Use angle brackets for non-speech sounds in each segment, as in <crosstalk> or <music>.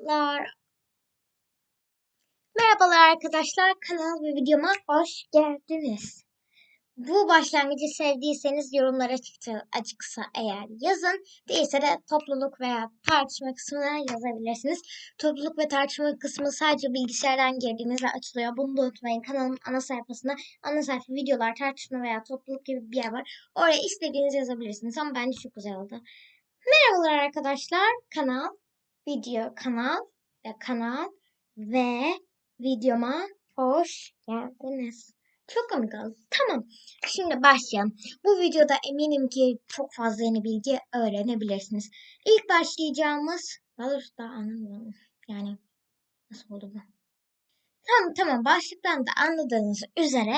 Merhabalar. Merhabalar arkadaşlar. Kanal ve videoma hoş geldiniz. Bu başlangıcı sevdiyseniz yorumlara açıksa eğer yazın. Değilse de topluluk veya tartışma kısmına yazabilirsiniz. Topluluk ve tartışma kısmı sadece bilgisayardan girdiğinizde açılıyor. Bunu da unutmayın. Kanalın ana sayfasında ana sayfa videolar, tartışma veya topluluk gibi bir yer var. Oraya istediğinizi yazabilirsiniz. Ama bence çok güzel oldu. Merhabalar arkadaşlar. Kanal video kanal ve kanal ve videoma hoş geldiniz. Çok komik oldu. Tamam. Şimdi başlayalım. Bu videoda eminim ki çok fazla yeni bilgi öğrenebilirsiniz. İlk başlayacağımız... Daha doğrusu daha anlamıyorum. Yani nasıl oldu bu? Tamam tamam başlıktan da anladığınız üzere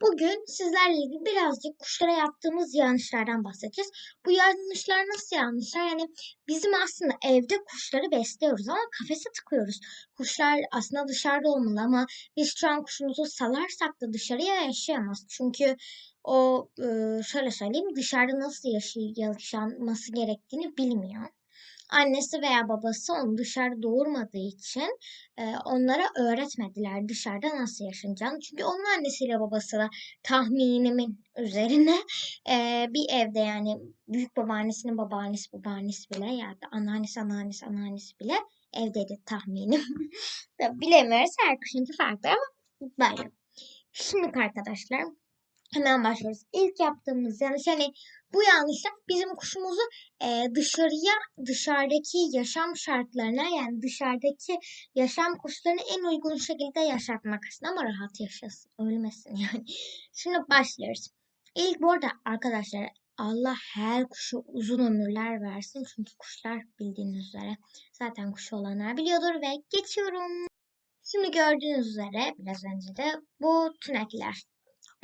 bugün sizlerle ilgili birazcık kuşlara yaptığımız yanlışlardan bahsedeceğiz. Bu yanlışlar nasıl yanlışlar? Yani bizim aslında evde kuşları besliyoruz ama kafese tıkıyoruz. Kuşlar aslında dışarıda olmalı ama biz şu an kuşumuzu salarsak da dışarıya yaşayamaz. Çünkü o şöyle söyleyeyim dışarıda nasıl yaşaması gerektiğini bilmiyor annesi veya babası onu dışarı doğurmadığı için e, onlara öğretmediler dışarıda nasıl yaşanacağını. Çünkü onun annesiyle babası da tahminimin üzerine e, bir evde yani büyük babaannesinin babaannesi babaannesi bile ya da anneannesi anneannesi anneannesi bile evdeydi tahminim. <laughs> Bilemiyoruz her kuşunki farklı ama böyle. Şimdi arkadaşlar hemen başlıyoruz. İlk yaptığımız yanlış hani bu yanlışlar bizim kuşumuzu e, dışarıya, dışarıdaki yaşam şartlarına yani dışarıdaki yaşam kuşlarını en uygun şekilde yaşatmak aslında ama rahat yaşasın, ölmesin yani. <laughs> Şimdi başlıyoruz. İlk bu arada arkadaşlar Allah her kuşu uzun ömürler versin. Çünkü kuşlar bildiğiniz üzere zaten kuşu olanlar biliyordur ve geçiyorum. Şimdi gördüğünüz üzere biraz önce de bu tünekler.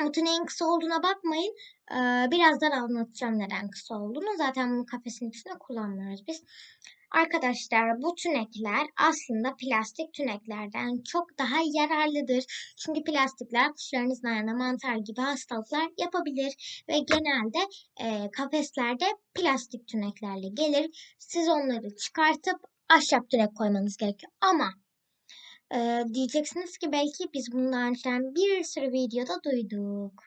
Notun en kısa olduğuna bakmayın. Ee, birazdan anlatacağım neden kısa olduğunu. Zaten bunu kafesin içinde kullanmıyoruz biz. Arkadaşlar bu tünekler aslında plastik tüneklerden çok daha yararlıdır. Çünkü plastikler kuşlarınızın ayağına mantar gibi hastalıklar yapabilir. Ve genelde e, kafeslerde plastik tüneklerle gelir. Siz onları çıkartıp ahşap tünek koymanız gerekiyor. Ama ee, diyeceksiniz ki belki biz bundan önceden bir sürü videoda duyduk.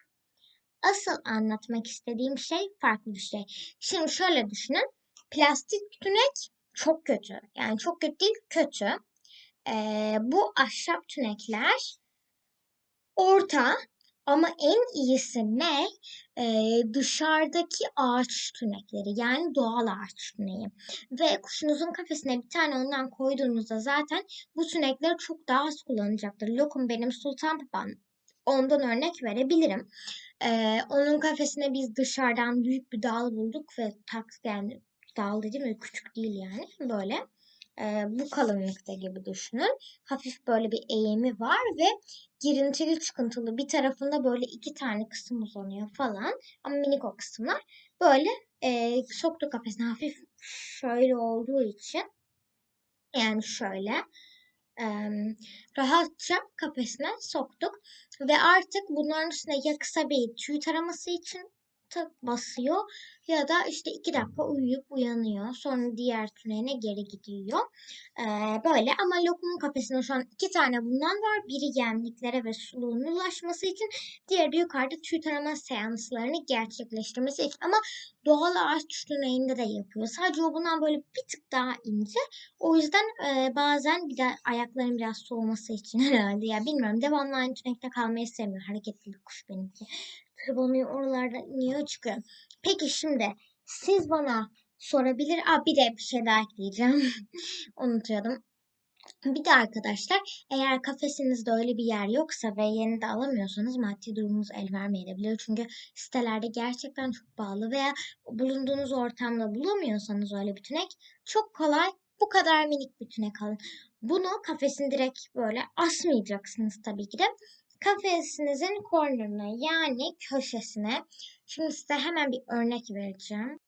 Asıl anlatmak istediğim şey farklı bir şey. Şimdi şöyle düşünün. Plastik tünek çok kötü. Yani çok kötü değil, kötü. Ee, bu ahşap tünekler orta ama en iyisi ne? Ee, dışarıdaki ağaç tünekleri yani doğal ağaç tüneyi. Ve kuşunuzun kafesine bir tane ondan koyduğunuzda zaten bu tünekler çok daha az kullanacaktır. Lokum benim sultan papam. Ondan örnek verebilirim. Ee, onun kafesine biz dışarıdan büyük bir dal bulduk ve tak yani dal dedim küçük değil yani böyle e, bu kalınlıkta gibi düşünün. Hafif böyle bir eğimi var ve girintili çıkıntılı bir tarafında böyle iki tane kısım uzanıyor falan. Ama minik o kısımlar. Böyle e, soktu kafesine hafif şöyle olduğu için yani şöyle e, rahatça kafesine soktuk. Ve artık bunların üstüne ya kısa bir tüy taraması için basıyor ya da işte iki dakika uyuyup uyanıyor. Sonra diğer tüneline geri gidiyor. Ee, böyle ama lokumun kafesinde şu an iki tane bundan var. Biri yemliklere ve suluğun ulaşması için. Diğeri yukarıda tüy tarama seanslarını gerçekleştirmesi için. Ama doğal ağaç tüneyinde de yapıyor. Sadece o bundan böyle bir tık daha ince. O yüzden e, bazen bir de ayakların biraz soğuması için <laughs> herhalde. Ya bilmiyorum devamlı aynı tünekte kalmayı sevmiyor. Hareketli bir kuş benimki tırmanıyor oralarda niye çıkıyor. Peki şimdi siz bana sorabilir. Aa, bir de bir şey daha ekleyeceğim. <laughs> Unutuyordum. Bir de arkadaşlar eğer kafesinizde öyle bir yer yoksa ve yeni de alamıyorsanız maddi durumunuz el vermeyebilir. Çünkü sitelerde gerçekten çok pahalı veya bulunduğunuz ortamda bulamıyorsanız öyle bir tünek çok kolay bu kadar minik bir tünek alın. Bunu kafesin direkt böyle asmayacaksınız tabii ki de kafesinizin corner'ına yani köşesine. Şimdi size hemen bir örnek vereceğim.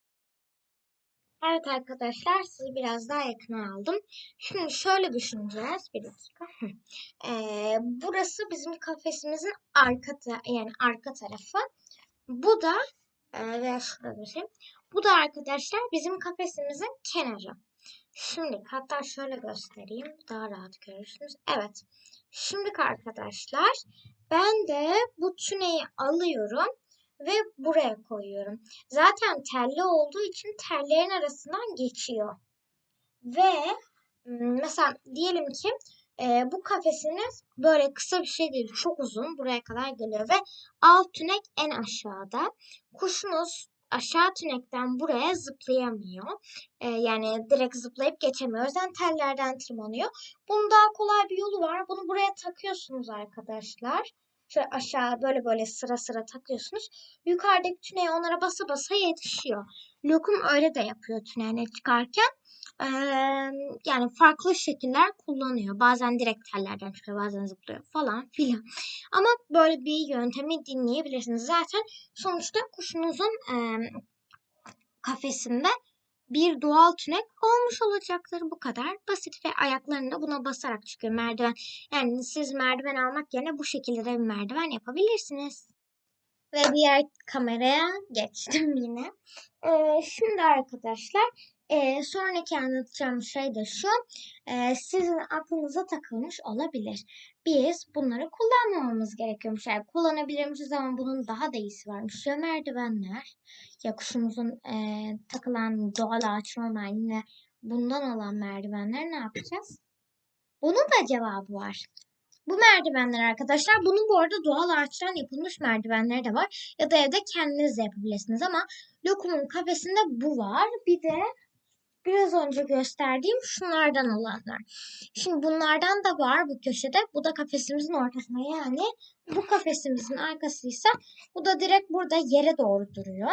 Evet arkadaşlar sizi biraz daha yakına aldım. Şimdi şöyle düşüneceğiz. Bir dakika. Ee, burası bizim kafesimizin arka yani arka tarafı. Bu da e, veya şurada şey. Bu da arkadaşlar bizim kafesimizin kenarı. Şimdi hatta şöyle göstereyim. Daha rahat görürsünüz. Evet. Şimdi arkadaşlar ben de bu tüneyi alıyorum ve buraya koyuyorum. Zaten telli olduğu için tellerin arasından geçiyor. Ve mesela diyelim ki e, bu kafesiniz böyle kısa bir şey değil. Çok uzun. Buraya kadar geliyor ve alt tünek en aşağıda. Kuşunuz aşağı tünekten buraya zıplayamıyor. Ee, yani direkt zıplayıp geçemiyor. O yüzden tellerden tırmanıyor. Bunun daha kolay bir yolu var. Bunu buraya takıyorsunuz arkadaşlar. Şöyle aşağı böyle böyle sıra sıra takıyorsunuz. Yukarıdaki tüneye onlara basa basa yetişiyor. Lokum öyle de yapıyor tüneye çıkarken. Ee, yani farklı şekiller kullanıyor. Bazen direkt tellerden çıkıyor, bazen zıplıyor falan filan. Ama böyle bir yöntemi dinleyebilirsiniz. Zaten sonuçta kuşunuzun e, kafesinde bir doğal tünek olmuş olacaktır. Bu kadar basit ve ayaklarını da buna basarak çıkıyor merdiven. Yani siz merdiven almak yerine bu şekilde de bir merdiven yapabilirsiniz. Ve diğer kameraya geçtim <laughs> yine. Ee, şimdi arkadaşlar e, sonraki anlatacağım şey de şu. E, sizin aklınıza takılmış olabilir. Biz bunları kullanmamamız gerekiyormuş. Yani kullanabilirmişiz ama bunun daha da iyisi varmış. Ya merdivenler ya kuşumuzun e, takılan doğal ağaç normal bundan olan merdivenler ne yapacağız? Bunun da cevabı var. Bu merdivenler arkadaşlar bunun bu arada doğal ağaçtan yapılmış merdivenleri de var. Ya da evde kendiniz de yapabilirsiniz ama Lokum'un kafesinde bu var. Bir de biraz önce gösterdiğim şunlardan olanlar. Şimdi bunlardan da var bu köşede. Bu da kafesimizin ortasında yani bu kafesimizin arkasıysa bu da direkt burada yere doğru duruyor.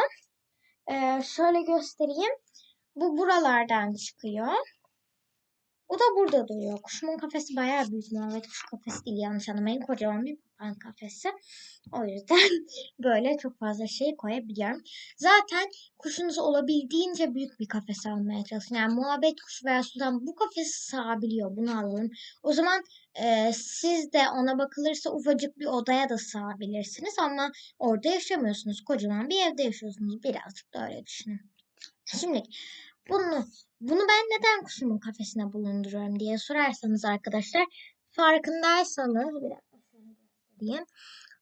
Ee, şöyle göstereyim. Bu buralardan çıkıyor. O da burada duruyor. Kuşumun kafesi bayağı büyük. Norveç kuş kafesi değil yanlış anlamayın. Kocaman bir papağan kafesi. O yüzden <laughs> böyle çok fazla şey koyabiliyorum. Zaten kuşunuz olabildiğince büyük bir kafes almaya çalışın. Yani muhabbet kuşu veya sudan bu kafesi sığabiliyor. Bunu alalım. O zaman e, siz de ona bakılırsa ufacık bir odaya da sığabilirsiniz. Ama orada yaşamıyorsunuz. Kocaman bir evde yaşıyorsunuz. Birazcık da öyle düşünün. Şimdi bunu bunu ben neden kuşumun kafesine bulunduruyorum diye sorarsanız arkadaşlar farkındaysanız bir göstereyim.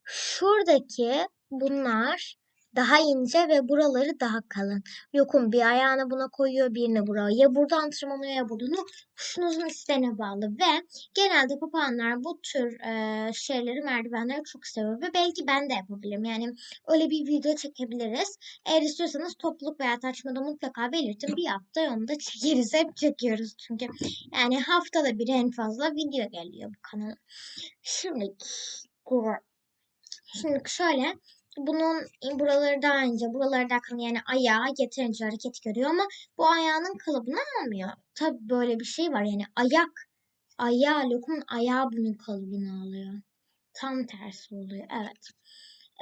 Şuradaki bunlar daha ince ve buraları daha kalın. Yokum bir ayağını buna koyuyor birini buraya. Ya buradan tırmanıyor ya buradan. Kuşunuzun isteğine bağlı ve genelde papağanlar bu tür e, şeyleri merdivenleri çok seviyor ve belki ben de yapabilirim. Yani öyle bir video çekebiliriz. Eğer istiyorsanız topluluk veya tartışmada mutlaka belirtin. Bir hafta onu da çekeriz. Hep çekiyoruz çünkü. Yani haftada bir en fazla video geliyor bu kanala. Şimdi Şimdi şöyle bunun buraları daha ince, buraları daha yani ayağı yeterince hareket görüyor ama bu ayağının kalıbını almıyor. Tabi böyle bir şey var yani ayak, ayağı, lokumun ayağı bunun kalıbını alıyor. Tam tersi oluyor evet.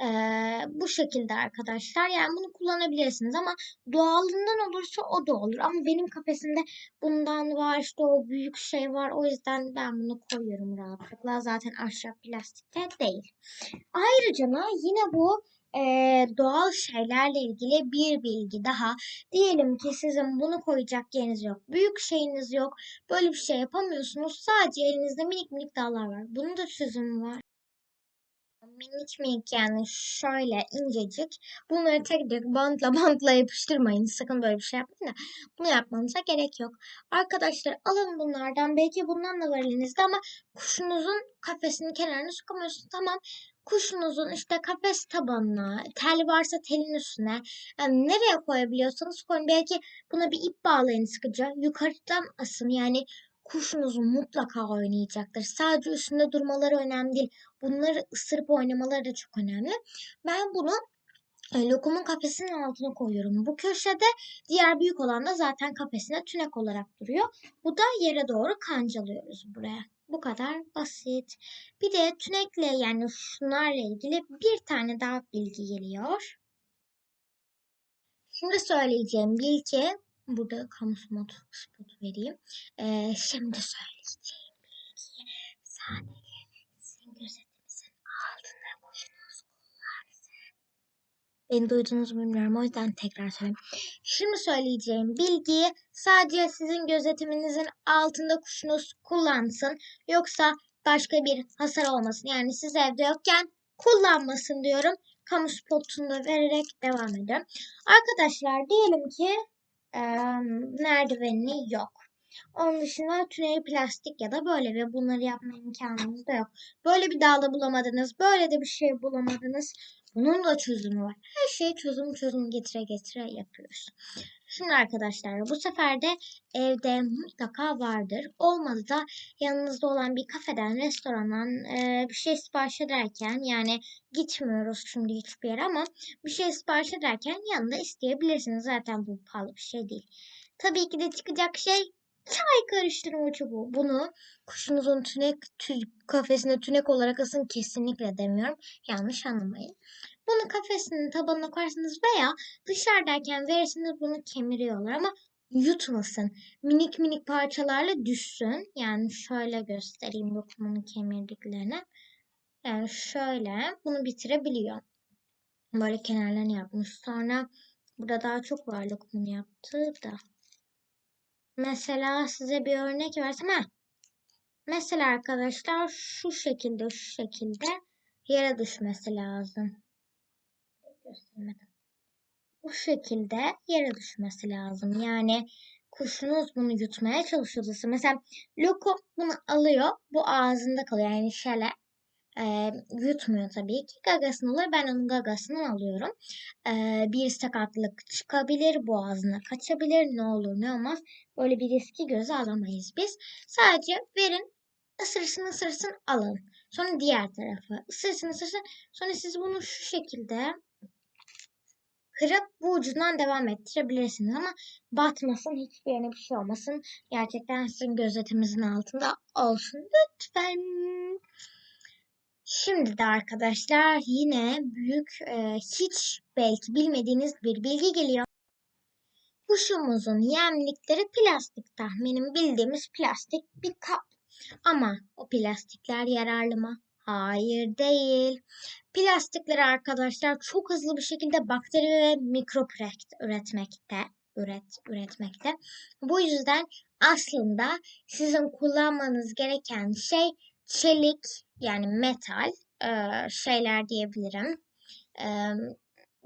Ee, bu şekilde arkadaşlar. Yani bunu kullanabilirsiniz ama doğalından olursa o da olur. Ama benim kafesimde bundan var işte o büyük şey var. O yüzden ben bunu koyuyorum rahatlıkla. Zaten ahşap plastikte değil. Ayrıca yine bu e, doğal şeylerle ilgili bir bilgi daha. Diyelim ki sizin bunu koyacak yeriniz yok. Büyük şeyiniz yok. Böyle bir şey yapamıyorsunuz. Sadece elinizde minik minik dağlar var. Bunun da çözümü var minik minik yani şöyle incecik. Bunları tek tek bantla <laughs> bantla yapıştırmayın. Sakın böyle bir şey yapmayın da. Bunu yapmanıza gerek yok. Arkadaşlar alın bunlardan. Belki bundan da var elinizde ama kuşunuzun kafesinin kenarına sokamıyorsunuz. Tamam kuşunuzun işte kafes tabanına, tel varsa telin üstüne yani nereye koyabiliyorsanız koyun. Belki buna bir ip bağlayın sıkıca. Yukarıdan asın yani kuşunuz mutlaka oynayacaktır. Sadece üstünde durmaları önemli değil. Bunları ısırıp oynamaları da çok önemli. Ben bunu e, lokumun kafesinin altına koyuyorum. Bu köşede diğer büyük olan da zaten kafesine tünek olarak duruyor. Bu da yere doğru kancalıyoruz buraya. Bu kadar basit. Bir de tünekle yani şunlarla ilgili bir tane daha bilgi geliyor. Şimdi söyleyeceğim bilgi Burada kamu spot, spot vereyim. Ee, şimdi söyleyeceğim bilgiyi sadece sizin gözetimizin altında boşunuz kullansın. Beni duydunuz mu bilmiyorum o yüzden tekrar söyleyeyim. Şimdi söyleyeceğim bilgiyi sadece sizin gözetiminizin altında kuşunuz kullansın. Yoksa başka bir hasar olmasın. Yani siz evde yokken kullanmasın diyorum. Kamu spotunu da vererek devam ediyorum. Arkadaşlar diyelim ki e, merdiveni yok. Onun dışında tüneli plastik ya da böyle ve bunları yapma imkanınız da yok. Böyle bir dağda bulamadınız. Böyle de bir şey bulamadınız. Bunun da çözümü var. Her şeyi çözüm çözüm getire getire yapıyoruz. Şimdi arkadaşlar bu sefer de evde mutlaka vardır. Olmadı da yanınızda olan bir kafeden, restorandan e, bir şey sipariş ederken yani gitmiyoruz şimdi hiçbir yere ama bir şey sipariş ederken yanında isteyebilirsiniz. Zaten bu pahalı bir şey değil. Tabii ki de çıkacak şey çay karıştırma çubuğu. Bunu kuşunuzun tünek tü, kafesine tünek olarak asın kesinlikle demiyorum. Yanlış anlamayın. Bunu kafesinin tabanına koyarsınız veya dışarıdayken verirsiniz bunu kemiriyorlar ama yutmasın. Minik minik parçalarla düşsün. Yani şöyle göstereyim lokumun kemirdiklerini. Yani şöyle bunu bitirebiliyor. Böyle kenarlarını yapmış. Sonra burada daha çok var lokumun yaptığı da. Mesela size bir örnek versem. Ha. Mesela arkadaşlar şu şekilde şu şekilde yere düşmesi lazım. Göstermedim. Bu şekilde yere düşmesi lazım. Yani kuşunuz bunu yutmaya çalışıyorsa mesela lokum bunu alıyor. Bu ağzında kalıyor. Yani şöyle e, yutmuyor tabii ki. Gagasını alır. Ben onun gagasını alıyorum. E, bir sakatlık çıkabilir. Boğazına kaçabilir. Ne olur ne olmaz. Böyle bir riski göze alamayız biz. Sadece verin. ısırsın ısırsın alın. Sonra diğer tarafı. ısırsın ısırsın. Sonra siz bunu şu şekilde kırıp bu ucundan devam ettirebilirsiniz ama batmasın hiçbir yerine bir şey olmasın. Gerçekten sizin gözetiminizin altında olsun lütfen. Şimdi de arkadaşlar yine büyük e, hiç belki bilmediğiniz bir bilgi geliyor. Kuşumuzun yemlikleri plastik tahminim bildiğimiz plastik bir kap. Ama o plastikler yararlı mı? Hayır değil. Plastikler arkadaşlar çok hızlı bir şekilde bakteri ve mikrop üretmekte. Üret, üretmekte. Bu yüzden aslında sizin kullanmanız gereken şey çelik yani metal e, şeyler diyebilirim. E,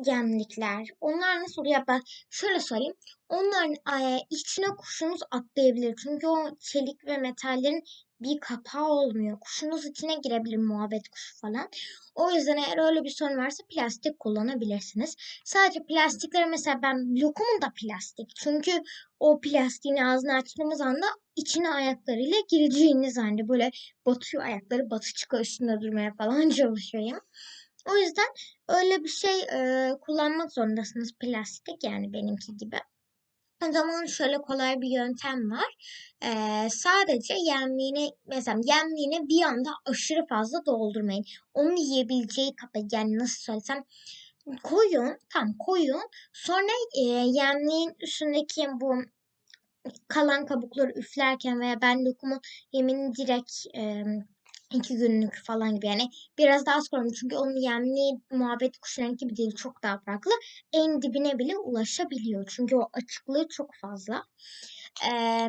gemlikler. Onlar nasıl oluyor? Ben şöyle söyleyeyim. Onların e, içine kuşunuz atlayabilir. Çünkü o çelik ve metallerin bir kapağı olmuyor. Kuşunuz içine girebilir muhabbet kuşu falan. O yüzden eğer öyle bir sorun varsa plastik kullanabilirsiniz. Sadece plastikleri mesela ben lokumun da plastik. Çünkü o plastiğin ağzını açtığımız anda içine ayaklarıyla gireceğiniz anda böyle batıyor ayakları batı çıkıyor üstünde durmaya falan <laughs> çalışıyor ya. O yüzden öyle bir şey e, kullanmak zorundasınız plastik yani benimki gibi. O zaman şöyle kolay bir yöntem var. Ee, sadece yemliğine mesela yemliğine bir anda aşırı fazla doldurmayın. Onu yiyebileceği kadar yani nasıl söylesem koyun tam koyun sonra e, yemliğin üstündeki bu kalan kabukları üflerken veya ben lokumu yemini direkt e, iki günlük falan gibi. Yani biraz daha az koyalım. Çünkü onun yemli muhabbet kuşlarının gibi değil çok daha farklı. En dibine bile ulaşabiliyor. Çünkü o açıklığı çok fazla. Ee,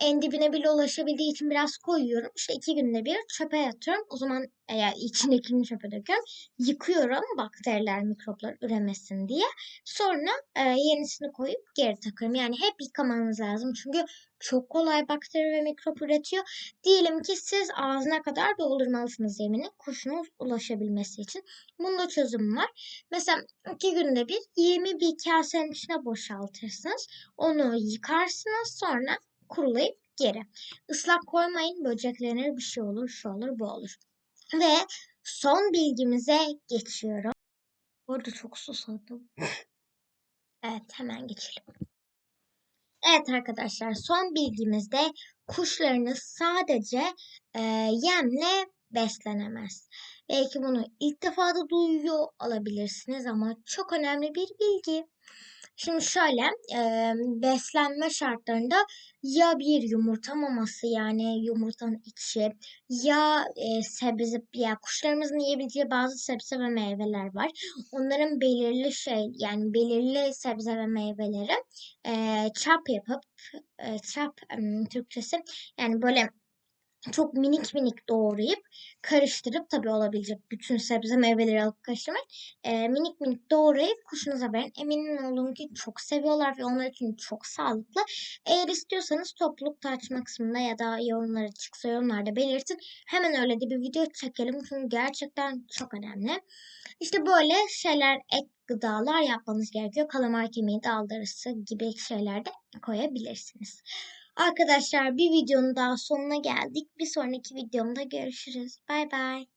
en dibine bile ulaşabildiği için biraz koyuyorum. İşte iki günde bir çöpe atıyorum. O zaman eğer içindekini çöpe döküyorum. Yıkıyorum bakteriler, mikroplar üremesin diye. Sonra e, yenisini koyup geri takıyorum. Yani hep yıkamanız lazım. Çünkü çok kolay bakteri ve mikrop üretiyor. Diyelim ki siz ağzına kadar doldurmalısınız yemini. Kuşunuz ulaşabilmesi için. Bunda çözüm var. Mesela iki günde bir yemi bir kasenin içine boşaltırsınız. Onu yıkarsınız. Sonra kurulayıp geri. Islak koymayın böceklenir bir şey olur şu olur bu olur. Ve son bilgimize geçiyorum. Bu arada çok susadım. <laughs> evet hemen geçelim. Evet arkadaşlar son bilgimizde kuşlarınız sadece e, yemle beslenemez. Belki bunu ilk defa da duyuyor olabilirsiniz ama çok önemli bir bilgi. Şimdi şöyle e, beslenme şartlarında ya bir yumurta maması yani yumurtanın içi ya e, sebze ya kuşlarımızın yiyebileceği bazı sebze ve meyveler var. Onların belirli şey yani belirli sebze ve meyveleri e, çap yapıp e, çap em, Türkçesi yani böyle çok minik minik doğrayıp karıştırıp tabii olabilecek bütün sebze meyveleri alıp karıştırmak e, minik minik doğrayıp kuşunuza verin. Eminim olun ki çok seviyorlar ve onlar için çok sağlıklı. Eğer istiyorsanız topluluk tartışma kısmında ya da yorumlara çıksa yorumlarda belirtin. Hemen öyle de bir video çekelim çünkü gerçekten çok önemli. İşte böyle şeyler ek gıdalar yapmanız gerekiyor. Kalamar kemiği, daldırısı gibi şeyler de koyabilirsiniz. Arkadaşlar bir videonun daha sonuna geldik. Bir sonraki videomda görüşürüz. Bay bay.